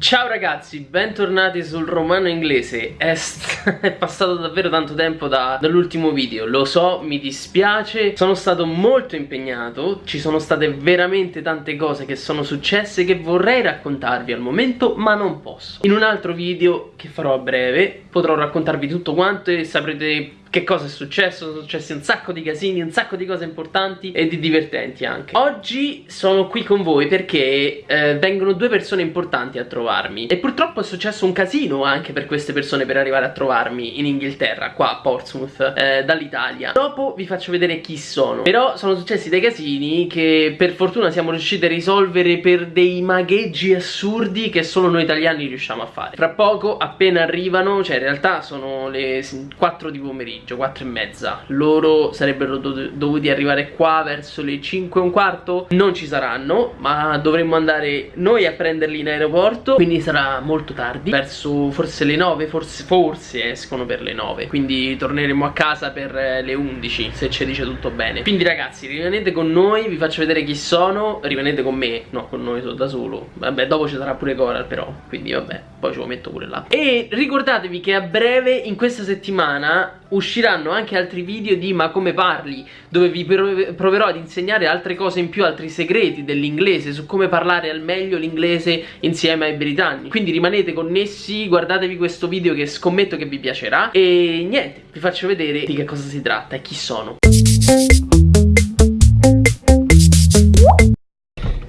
Ciao ragazzi, bentornati sul romano inglese. È, è passato davvero tanto tempo da, dall'ultimo video. Lo so, mi dispiace. Sono stato molto impegnato. Ci sono state veramente tante cose che sono successe Che vorrei raccontarvi al momento Ma non posso. In un altro video che farò a breve Potrò raccontarvi tutto quanto e saprete che cosa è successo, sono successi un sacco di casini, un sacco di cose importanti e di divertenti anche. Oggi sono qui con voi perché eh, vengono due persone importanti a trovarmi. E purtroppo è successo un casino anche per queste persone per arrivare a trovarmi in Inghilterra, qua a Portsmouth, eh, dall'Italia. Dopo vi faccio vedere chi sono. Però sono successi dei casini che per fortuna siamo riusciti a risolvere per dei magheggi assurdi che solo noi italiani riusciamo a fare. Fra poco appena arrivano, cioè in realtà sono le 4 di pomeriggio pomeriggio, 4 e mezza. Loro sarebbero do dovuti arrivare qua verso le 5 e un quarto. Non ci saranno, ma dovremmo andare noi a prenderli in aeroporto Quindi sarà molto tardi, verso forse le 9, forse, forse escono per le 9 Quindi torneremo a casa per le 11, se ci dice tutto bene. Quindi ragazzi, rimanete con noi, vi faccio vedere chi sono. Rimanete con me, no, con noi sono da solo. Vabbè, dopo ci sarà pure Coral però, quindi vabbè, poi ce lo metto pure là. E ricordatevi che a breve, in questa settimana, usciranno anche altri video di ma come parli dove vi proverò ad insegnare altre cose in più, altri segreti dell'inglese su come parlare al meglio l'inglese insieme ai britannici. Quindi rimanete connessi, guardatevi questo video che scommetto che vi piacerà. E niente, vi faccio vedere di che cosa si tratta e chi sono.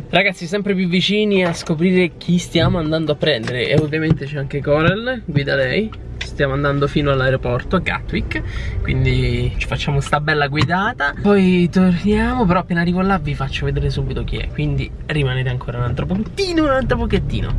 Ragazzi sempre più vicini a scoprire chi stiamo andando a prendere. E ovviamente c'è anche Coral, guida lei stiamo andando fino all'aeroporto a Gatwick quindi ci facciamo sta bella guidata. Poi torniamo però appena arrivo là vi faccio vedere subito chi è quindi rimanete ancora un altro pochettino un altro pochettino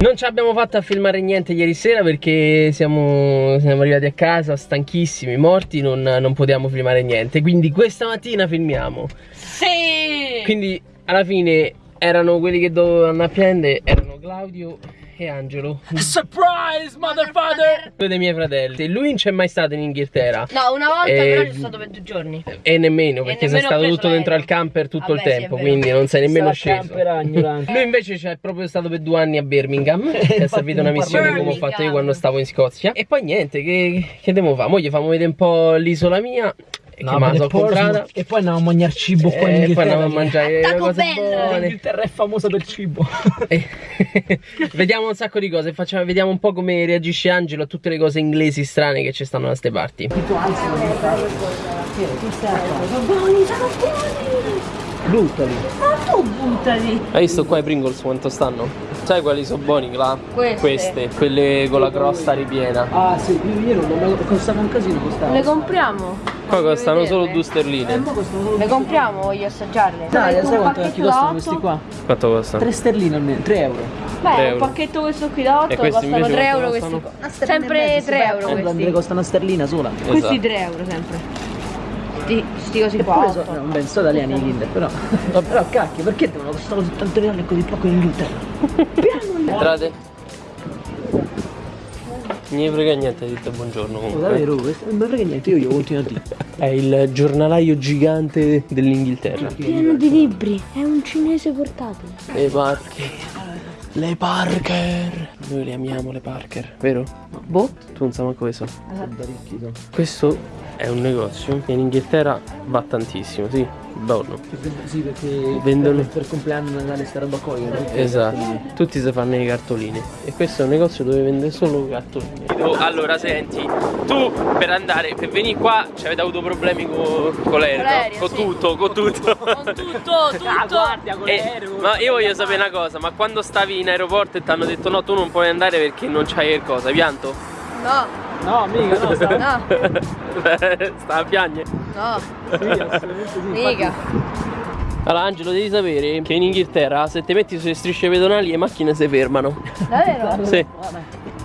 Non ci abbiamo fatto a filmare niente ieri sera perché siamo, siamo arrivati a casa stanchissimi, morti, non, non potevamo filmare niente Quindi questa mattina filmiamo Sì! Quindi alla fine erano quelli che dovevano a prendere, erano Claudio e Angelo. Surprise motherfucker! Due dei miei fratelli. Lui non c'è mai stato in Inghilterra No una volta e... però c'è stato per due giorni. E nemmeno perché sei stato tutto dentro al camper tutto Vabbè, il tempo sì, Quindi non sei nemmeno sceso. Lui invece c'è proprio stato per due anni a Birmingham. Che è servito una missione come ho fatto io quando stavo in Scozia. E poi niente che, che devo fare? Mo gli fammo vedere un po' l'isola mia no, che me comprata e poi andiamo a mangiare cibo qua in Inghilterra e poi andiamo a mangiare Taco cose Bell. buone l'Inghilterra è famosa per cibo vediamo un sacco di cose facciamo, vediamo un po' come reagisce Angelo a tutte le cose inglesi strane che ci stanno da ste parti sono buoni sono buoni buttali ma tu buttali hai visto qua i Pringles quanto stanno? Sai quali sono buoni là? Queste. Queste, quelle con la crosta ripiena. Ah sì, io non costava un casino costava. Le compriamo. Qua costano solo due sterline. Eh, Le compriamo, voglio assaggiarle. Dai, sai quanto costano questi qua? Quanto costano? 3 sterline almeno, 3 euro. Beh, 3 euro. un pacchetto questo qui da 8 costano 3 euro questi qua. Sempre 3 euro questi. Eh, costa una sterlina sola. Esatto. Questi 3 euro sempre sti, sti cosi qua. So, non ben so italiani i Kinder, però. però cacchio, perché devono costare così tanto reale e così poco in Inghilterra? Entrate. Non mi frega niente di te buongiorno comunque. Davvero, non mi frega niente, io io continuo a dire. È il giornalaio gigante dell'Inghilterra. Pieno di libri, è un cinese portatile. Le Parker. Le Parker. Noi le amiamo le Parker, vero? Boh. Tu non sai manco questo. Questo è un negozio che in Inghilterra va tantissimo, sì, buono. Sì, perché vendono per, per compleanno Natale sta roba qua. Esatto, tutti si fanno i cartolini e questo è un negozio dove vende solo cartolini. Oh, allora senti, tu per andare, per venire qua ci avete avuto problemi con, con l'aereo, con, sì. tutto, con tutto. Con tutto, tutto. Ah, guardia, con l'aereo. Ma io voglio sapere una cosa, ma quando stavi in aeroporto e ti hanno detto no tu non puoi andare perché non c'hai il cosa, hai pianto? No. No, mica, no, stava... no. Stava a piangere? No. Sì, assolutamente sì. Mica. Allora Angelo devi sapere che in Inghilterra se ti metti sulle strisce pedonali le macchine si fermano Davvero? Sì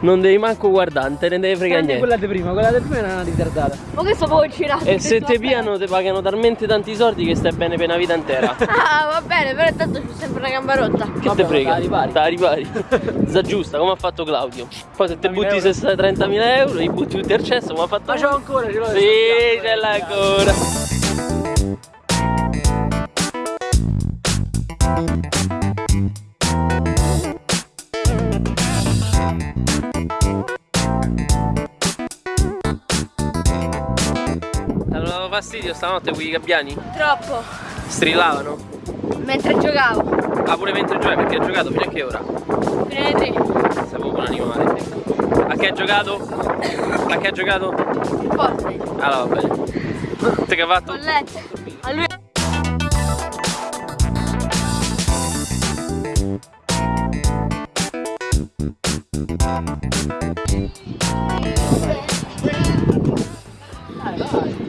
Non devi manco guardare, non te ne devi fregare niente. quella di prima, quella di prima era una ritardata. Ma questo può girare. E se ti piano ti pagano talmente tanti soldi che stai bene per una vita intera. ah, va bene, però intanto c'è sempre una gamba rotta. Che te frega? Sta ripari. Sta giusta, come ha fatto Claudio. Poi se te butti 30.000 euro, li butti tutti al cesso, come ha fatto. Ma c'ho ancora, ce l'ho. Sì, ce l'hai ancora. Fastidio stanotte quei gabbiani? Troppo. Strillavano? Mentre giocavo. Ah pure mentre giocavi? Perché hai giocato fino a che ora? Fino alle 3. Sei proprio un animale. A che hai giocato? A che hai giocato? Forte. Allora va bene. Te che hai fatto? Ho letto. A lui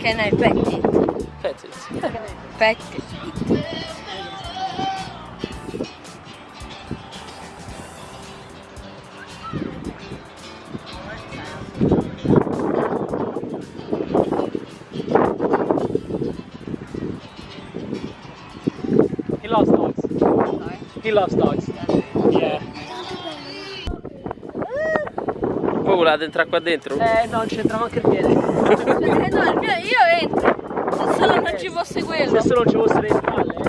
Can I pet it? Pet it. Pet it. He loves dogs. Sorry? He loves dogs. Yeah. Voi volete entrare qua dentro? Eh, no, non c'entra anche il piede. Eh, no, il mio, io entro. Se solo non ci fosse quello. Se solo ci fosse le spalle, eh.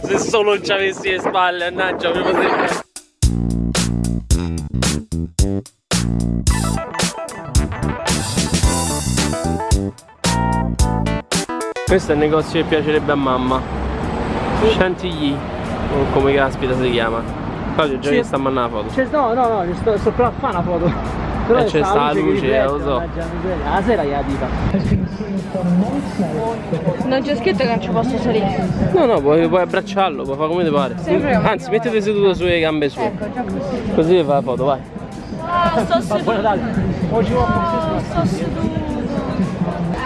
Se solo non ci avessi le spalle, annaggia, mi potrebbe. Questo è il negozio che piacerebbe a mamma. Chantilly, o come caspita si chiama. Claudio già sì. che sta a mandare la foto. No, no, no, sto, sto per fare una foto. Però e c'è sta la luce, lo so. La sera gli dica. Non c'è scritto che non ci posso salire. No, no, puoi, puoi abbracciarlo, puoi fare come ti pare. Sempre Anzi, mettete seduto sulle gambe sue. Ecco, già così. Così fa la foto, vai. Ah, sto seduto. Oggi oh, sto seduto.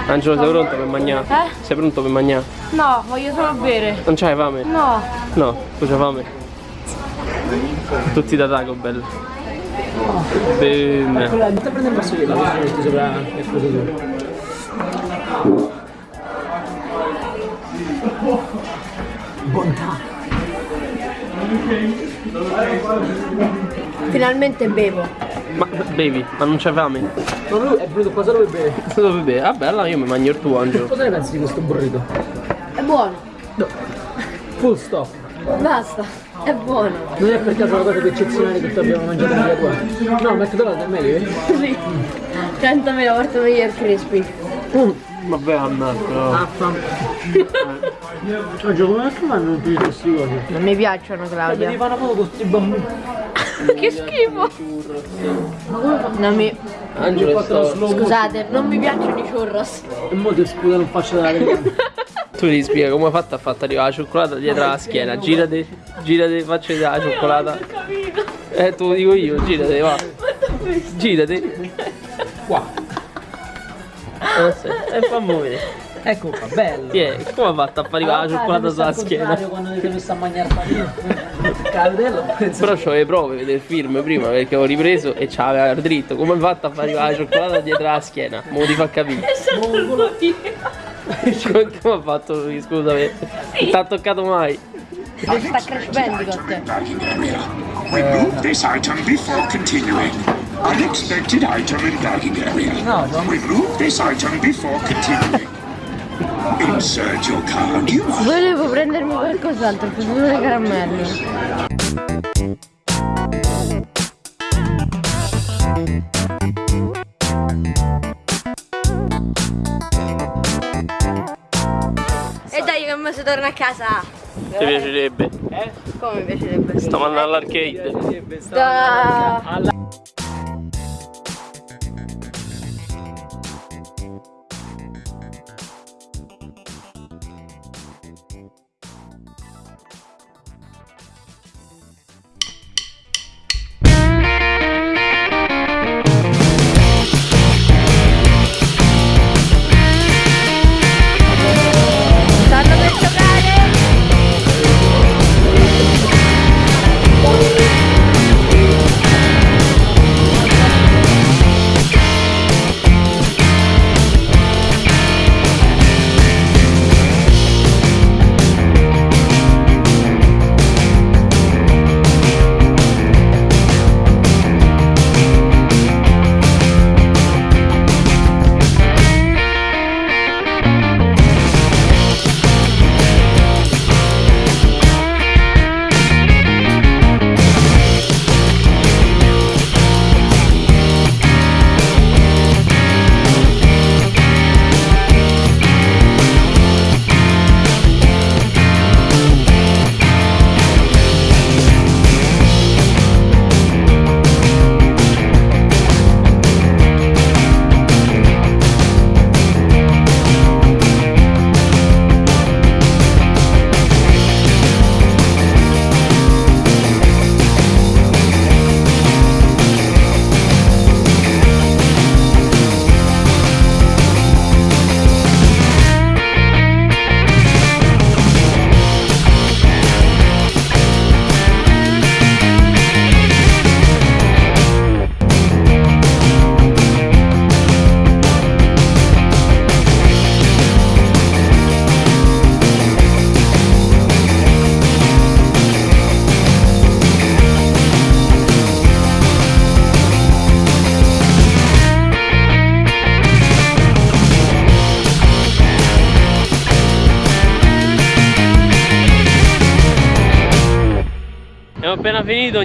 Angelo, sei pronto per mangiare? Eh? Sei pronto per mangiare? No, voglio solo bere. Non c'hai fame? No. No, tu c'hai fame? Tutti da Taco Bell. Boom. Quella, sta prendendo il vassoietto, la metti sopra il coso Bontà. Finalmente bevo. Ma bevi, ma non c'è fame? Ma lui è venuto qua solo per bere. Solo per bere? Vabbè, allora io mi mangio il tuo Angelo. Cosa ne pensi di questo burrito? È buono. No. Full stop. Basta. È buono. Non è per caso la cosa più eccezionale che tu abbiamo mangiato nella tua? No, McDonald's è meglio, eh? Sì. 100.000 volte meglio il crispy. Mm. Vabbè, ammazza. Ah, fam. Oggi come fanno tutti questi cose? Non mi piacciono, Claudia. Mi fanno proprio con questi bambini. che schifo! Ma come fa? Non mi... Angelo, Scusate, non mi piacciono i churros. E mo ti scusa non faccio della. Tu ti spiega come ha fatto a fatta arrivare la cioccolata dietro la schiena. Girati, girati, faccio vedere la cioccolata. Eh, te lo dico io, girati, va. Girati. Eh, sì. E fammi vedere. Ecco qua, bello. Sì, come ha fatto a far arrivare la cioccolata sulla schiena? quando ti messo a mangiare Cadello, Però c'ho le prove il film prima perché ho ripreso e c'aveva dritto. Come ha fatto a far arrivare la cioccolata dietro la schiena? Mo ti fa capire. Come ha fatto lui, scusami? Non ti ha toccato mai. Oh, sta Crash Bandicoot. Remove this item before continuing. Unexpected item in bagging area. No, no. Remove this item before continuing. Insert your card. You Volevo prendermi qualcos'altro, per le caramelle. si torna a casa. Ti piacerebbe? Eh? Come mi piacerebbe? Stiamo andando all'arcade. Da...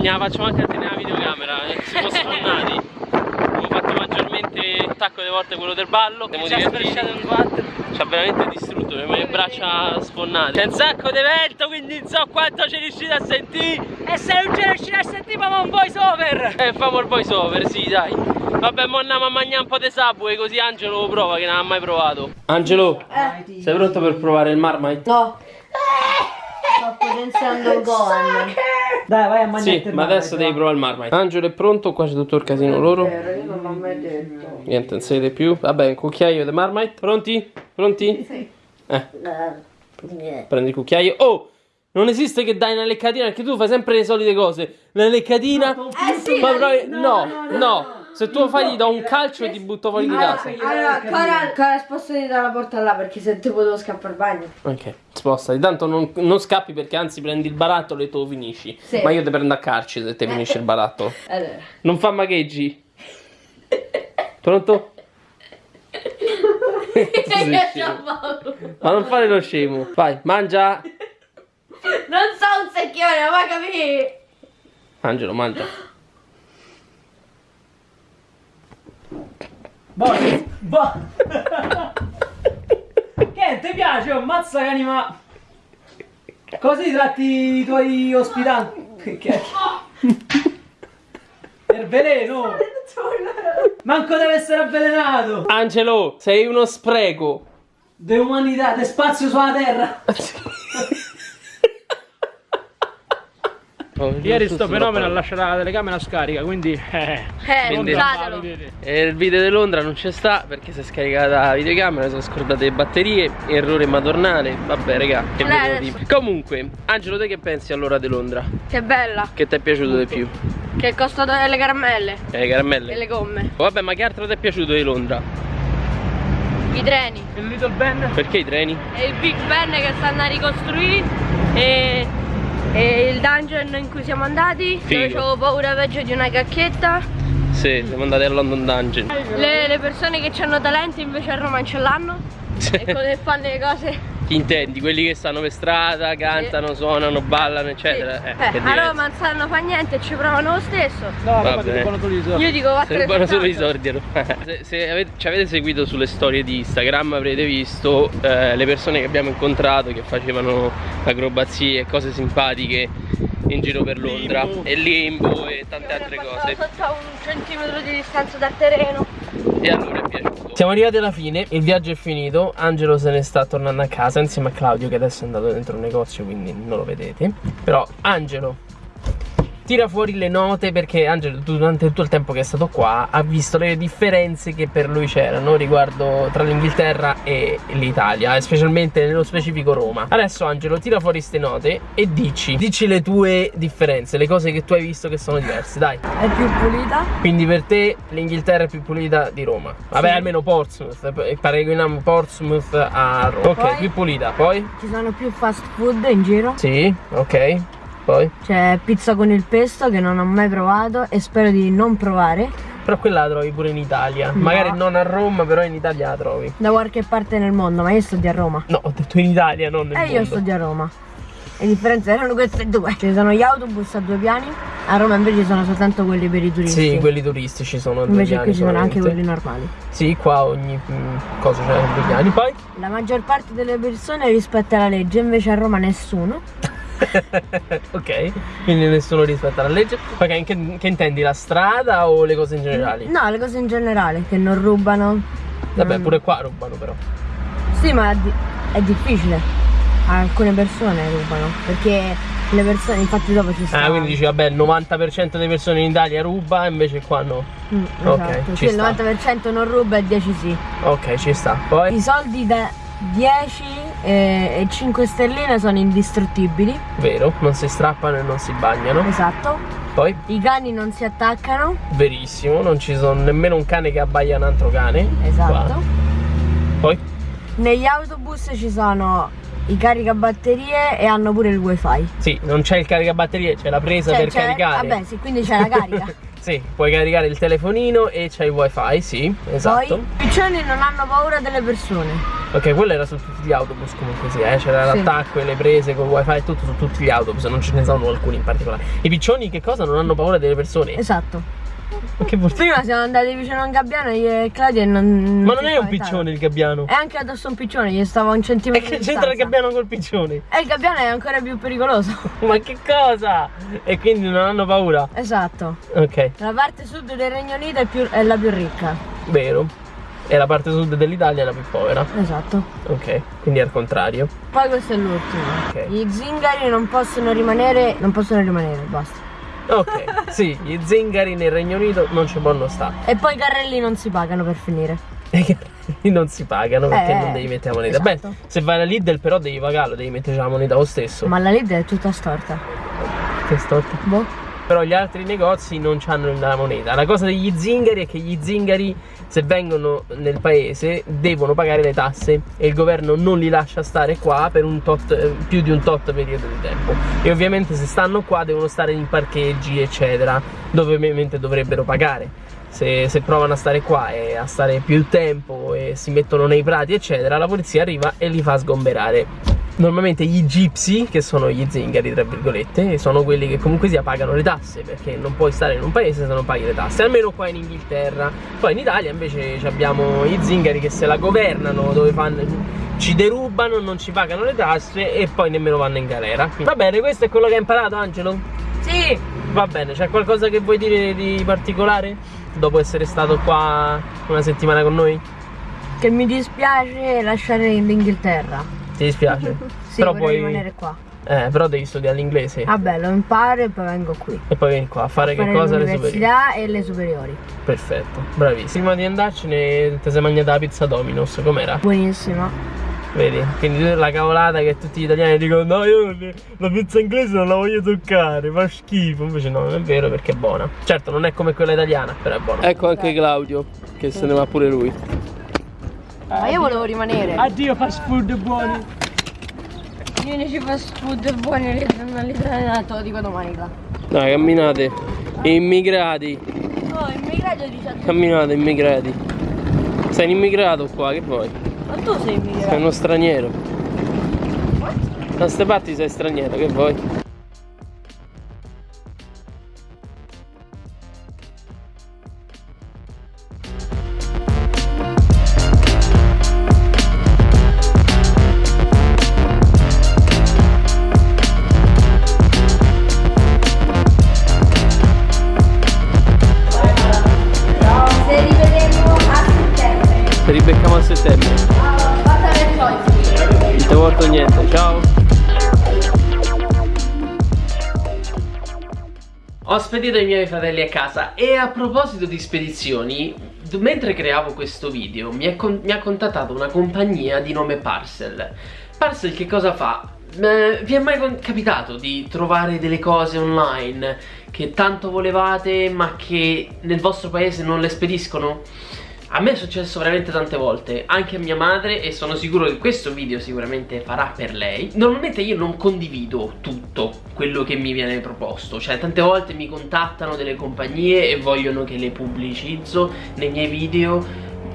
la faccio anche a tenere la videocamera. Eh. Siamo sfondati. Abbiamo fatto maggiormente un sacco di volte quello del ballo. Siamo divertiti. Ci ha veramente distrutto, le mie braccia sfonnate. C'è un sacco di vento, quindi non so quanto ci riuscite a sentire. E se non ci riuscite a sentire, famo un voice over. Eh, famo il voice over, sì, dai. Vabbè, mo andiamo a mangiare un po' di subway così Angelo lo prova che non ha mai provato. Angelo, eh. sei pronto per provare il Marmite? No. Sto potenziando il Gohan. Dai, vai a mangiare. Sì, ma adesso devi provare il Marmite. Angelo è pronto, qua c'è tutto il casino loro. Io non l'ho mai detto. Niente, non siete più. Vabbè, un cucchiaio di Marmite. Pronti? Pronti? Sì. Eh, prendi il cucchiaio. Oh! Non esiste che dai una leccatina perché tu fai sempre le solite cose. La leccatina. Eh sì, Ma la- provi- no, no, Se tu lo fai gli do un calcio e ti butto fuori di casa. Allora, Cora, Cora spostati dalla porta là perché se te potevo scappare al bagno. Ok, spostati. Tanto non, non scappi perché anzi prendi il barattolo e tu lo finisci. Sì. Ma io ti prendo a carci se te finisci il barattolo. Allora. Non fa magheggi. Pronto? Ma non fare lo scemo. Vai, mangia. Non so un secchione, ma capì? Angelo, mangia. Boh, boh. che ti piace? Oh, mazza che anima. Così tratti i tuoi ospitanti. Che Per veleno. Manco deve essere avvelenato. Angelo, sei uno spreco. De umanità, de spazio sulla terra. Ieri sto fenomeno ha lasciato la telecamera scarica, quindi eh, Eh, Quindi- montatelo. E il video di Londra non c'è sta perché si è scaricata la videocamera, sono scordate le batterie, errore madornale. Vabbè, raga, che Eh, vedo di- Comunque, Angelo, te che pensi allora di Londra? Che bella. Che ti è piaciuto di più? Che è costato le caramelle Eh, le caramelle? e le gomme. Vabbè, ma che altro ti è piaciuto di Londra? I treni. il Little Ben. Perché i treni? E il Big Ben che stanno a ricostruire. E, e il dungeon in cui siamo andati. Figo. Dove avevo paura peggio di una cacchetta. Sì, siamo andati a London Dungeon. Le, le persone che hanno talento invece a Roma non ce l'hanno. E con le fanno le cose. Chi intendi? Quelli che stanno per strada, cantano, suonano, ballano, eccetera. Sì. Eh, Eh, a. Roma non sanno fa niente e ci provano lo stesso. No, Va ma ti bene. dicono tu di solito. Io dico rubano solo i soldi a Roma. Se, se avete, ci avete seguito sulle storie di Instagram avrete visto eh, le persone che abbiamo incontrato che facevano acrobazie e cose simpatiche in giro per Londra Limbo. e limbo e tante altre Sono cose sotto a un centimetro di distanza dal terreno. E allora è piaciuto. Siamo arrivati alla fine il viaggio è finito Angelo se ne sta tornando a casa insieme a Claudio che adesso è andato dentro un negozio quindi non lo vedete. Però Angelo Tira fuori le note perché Angelo durante tutto il tempo che è stato qua ha visto le differenze che per lui c'erano riguardo tra l'Inghilterra e l'Italia e specialmente nello specifico Roma. Adesso Angelo tira fuori queste note e dici, dici le tue differenze, le cose che tu hai visto che sono diverse, dai. È più pulita. Quindi per te l'Inghilterra è più pulita di Roma. Vabbè, Sì. almeno Portsmouth, eh, paragoniamo Portsmouth a Roma. Ok, Poi? più pulita, poi? Ci sono più fast food in giro. Sì, ok. Poi? C'è pizza con il pesto che non ho mai provato e spero di non provare. Però quella la trovi pure in Italia. Magari non a Roma, però in Italia la trovi. Da qualche parte nel mondo, ma io sto di a Roma. No, ho detto in Italia, non nel E mondo. io sto di a Roma. Le differenze erano queste due. Ci sono gli autobus a due piani, a Roma invece ci sono soltanto quelli per i turisti. Sì, quelli turistici sono due Invece piani qui ci sono anche quelli normali. Sì, qua ogni mm, cosa c'è a due piani. Poi? La maggior parte delle persone rispetta la legge, invece a Roma nessuno. ok, quindi nessuno rispetta la legge. Ok, che, che intendi? La strada o le cose in generale? No, le cose in generale, che non rubano. Vabbè, non- pure qua rubano però. Sì, ma è, di- è difficile. Alcune persone rubano. Perché le persone, infatti dopo ci sta. Ah, quindi dici, vabbè, il 90% delle persone in Italia ruba, invece qua no. Mm, Ok, esatto. ci Sì, il sta. 90% non ruba e il 10 sì. Ok, ci sta. Poi? I soldi da 10 e, e 5 stelline sono indistruttibili. Vero, non si strappano e non si bagnano. Esatto. Poi? I cani non si attaccano. Verissimo, non ci sono nemmeno un cane che abbaia un altro cane. Esatto. Qua. Poi? Negli autobus ci sono i caricabatterie e hanno pure il wifi. Sì, non c'è il caricabatterie, c'è la presa Cioè, per caricare. Vabbè, sì, quindi c'è la carica. Sì, puoi caricare il telefonino e c'è il wifi, sì, esatto. Poi i piccioni non hanno paura delle persone. Ok, quello era su tutti gli autobus comunque sì, eh? c'era Sì. l'attacco e le prese con wifi e tutto su tutti gli autobus, non ce ne sono alcuni in particolare. I piccioni che cosa? Non hanno paura delle persone? Esatto. Ma che vuol dire? Prima siamo andati vicino a un gabbiano e Claudia e non. Ma non è un piccione il gabbiano. È anche addosso un piccione, gli stava un E centimetro che di c'entra il gabbiano col piccione? E il gabbiano è ancora più pericoloso. Ma che cosa? E quindi non hanno paura? esatto. Ok, La parte sud del Regno Unito è, più- è la più ricca. vero. E la parte sud dell'Italia è la più povera. Esatto. Ok, quindi è al contrario. Poi questo è l'ultimo. Ok. Gli zingari non possono rimanere. Non possono rimanere, basta. Ok, sì, gli zingari nel Regno Unito non ci possono stare. E poi i carrelli non si pagano per finire. E che non si pagano perché Eh, non devi mettere la moneta. esatto. Beh, se vai alla Lidl però devi pagarlo, devi mettere la moneta lo stesso. Ma la Lidl è tutta storta. Che storto. Boh. Però gli altri negozi non hanno la moneta. La cosa degli zingari è che gli zingari, se vengono nel paese, devono pagare le tasse e il governo non li lascia stare qua per un tot, eh, più di un tot periodo di tempo. E ovviamente se stanno qua devono stare in parcheggi, eccetera, dove ovviamente dovrebbero pagare. Se, se provano a stare qua e a stare più tempo e si mettono nei prati, eccetera, la polizia arriva e li fa sgomberare. Normalmente gli gypsy, che sono gli zingari, tra virgolette, sono quelli che comunque sia pagano le tasse, perché non puoi stare in un paese se non paghi le tasse, almeno qua in Inghilterra. Poi in Italia invece abbiamo i zingari che se la governano, dove fanno, ci derubano, non ci pagano le tasse e poi nemmeno vanno in galera. Va bene, questo è quello che hai imparato, Angelo? Sì! Va bene, c'è qualcosa che vuoi dire di particolare? Dopo essere stato qua una settimana con noi? Che mi dispiace lasciare l'Inghilterra. Ti dispiace? Sì, però poi... rimanere qua. Eh, però devi studiare l'inglese. Vabbè, lo imparo e poi vengo qui. E poi vieni qua a fare, Fare che cosa? Le superiori. e le superiori. Perfetto, bravissimo. Prima di andarcene ti sei mangiata la pizza Domino's, com'era? Buonissima. Vedi? Quindi la cavolata che tutti gli italiani dicono no io la pizza inglese non la voglio toccare, fa schifo. Invece no, non è vero perché è buona. Certo non è come quella italiana, però è buona. Ecco anche Claudio, che se ne va pure lui. Ma io volevo rimanere. Addio fast food buoni. Gli unici fast food buoni all'italiana te lo dico domani là. Dai, camminate. Immigrati, Oh, immigrato dice camminate immigrati. Sei un immigrato qua, che vuoi? Ma tu sei immigrato. Sei uno straniero. Da queste parti sei straniero, che vuoi? Ti porto niente, ciao. Ho spedito i miei fratelli a casa e a proposito di spedizioni, mentre creavo questo video mi, con- mi ha contattato una compagnia di nome Parcel. Parcel che cosa fa? Eh, vi è mai capitato di trovare delle cose online che tanto volevate ma che nel vostro paese non le spediscono? A me è successo veramente tante volte, anche a mia madre e sono sicuro che questo video sicuramente farà per lei. Normalmente io non condivido tutto quello che mi viene proposto, cioè tante volte mi contattano delle compagnie e vogliono che le pubblicizzo nei miei video,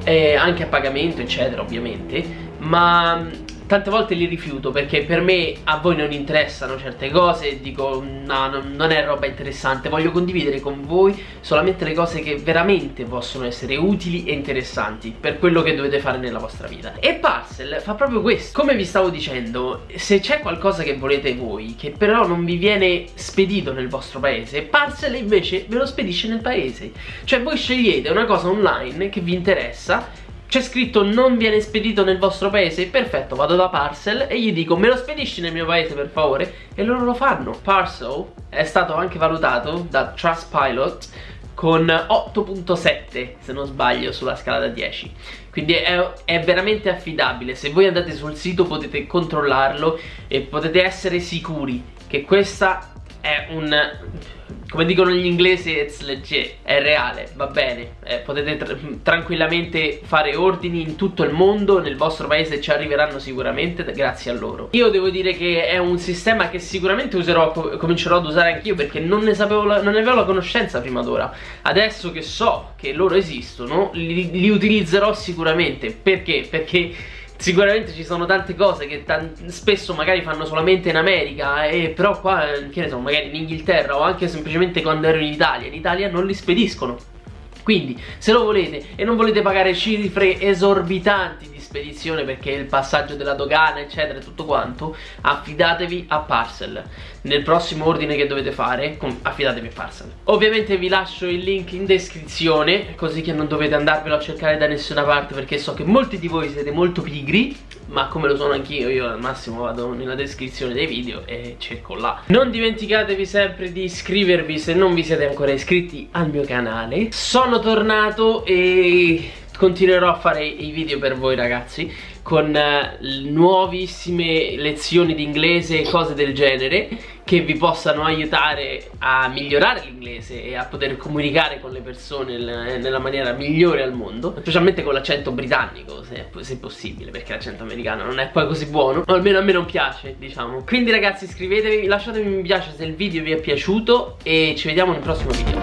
eh, anche a pagamento eccetera ovviamente, ma tante volte li rifiuto perché per me a voi non interessano certe cose dico no, no, non è roba interessante, voglio condividere con voi solamente le cose che veramente possono essere utili e interessanti per quello che dovete fare nella vostra vita. E Parcel fa proprio questo. Come vi stavo dicendo, se c'è qualcosa che volete voi che però non vi viene spedito nel vostro paese, Parcel invece ve lo spedisce nel paese. Cioè voi scegliete una cosa online che vi interessa c'è scritto non viene spedito nel vostro paese? Perfetto, vado da Parcel e gli dico me lo spedisci nel mio paese per favore? E loro lo fanno. Parcel è stato anche valutato da Trustpilot con 8.7 se non sbaglio sulla scala da 10 quindi è, è veramente affidabile se voi andate sul sito potete controllarlo e potete essere sicuri che questa è un come dicono gli inglesi it's legit è reale va bene. Eh, potete tra- tranquillamente fare ordini in tutto il mondo nel vostro paese ci arriveranno sicuramente grazie a loro. Io devo dire che è un sistema che sicuramente userò co- comincerò ad usare anch'io perché non ne sapevo la- non ne avevo la conoscenza prima d'ora. Adesso che so che loro esistono li, li utilizzerò sicuramente. Perché? Perché Sicuramente ci sono tante cose che spesso magari fanno solamente in America e però qua, che ne so, magari in Inghilterra o anche semplicemente quando ero in Italia, in Italia non li spediscono. Quindi se lo volete e non volete pagare cifre esorbitanti di spedizione perché il passaggio della dogana eccetera e tutto quanto affidatevi a Parcel. Nel prossimo ordine che dovete fare affidatevi a Parcel. Ovviamente vi lascio il link in descrizione così che non dovete andarvelo a cercare da nessuna parte perché so che molti di voi siete molto pigri ma come lo sono anch'io io al massimo vado nella descrizione dei video e cerco là. Non dimenticatevi sempre di iscrivervi se non vi siete ancora iscritti al mio canale. Sono tornato e continuerò a fare i video per voi ragazzi con uh, nuovissime lezioni di inglese e cose del genere che vi possano aiutare a migliorare l'inglese e a poter comunicare con le persone nella maniera migliore al mondo specialmente con l'accento britannico se, se possibile perché l'accento americano non è poi così buono o almeno a me non piace diciamo. Quindi ragazzi iscrivetevi lasciatemi un mi piace se il video vi è piaciuto e ci vediamo nel prossimo video